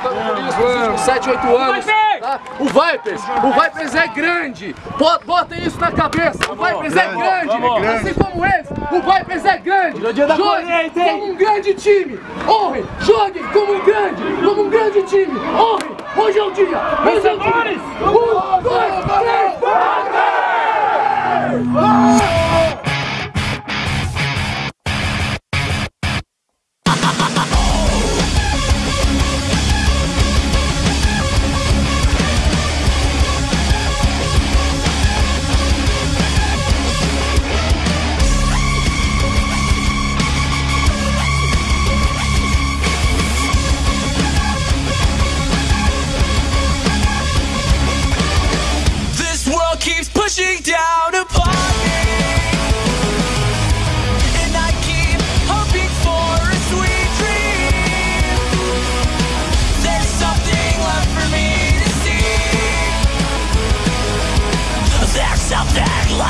com 7, 8 anos. Tá? O Vipers, o Vipers é grande. Bota- Botem isso na cabeça. O Vipers é grande. Assim como esse, o Vipers é grande. Joguem como um grande time. Honrem, joguem como um grande, como um grande time. Honrem. Hoje é o dia. Hoje é o dia.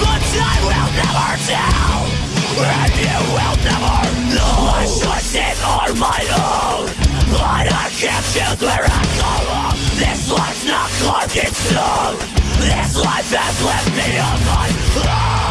but I will never tell. And you will never know My choices are my own But I can't choose where I This life's not carved in stone This life has left me on my own